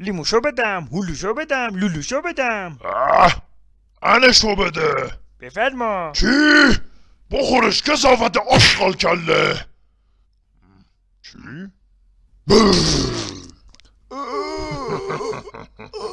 لیموشو بدم هلوشو بدم لولوشو بدم اه انشو بده بفرما چی؟ بخورش کسافت آشغال کله چی؟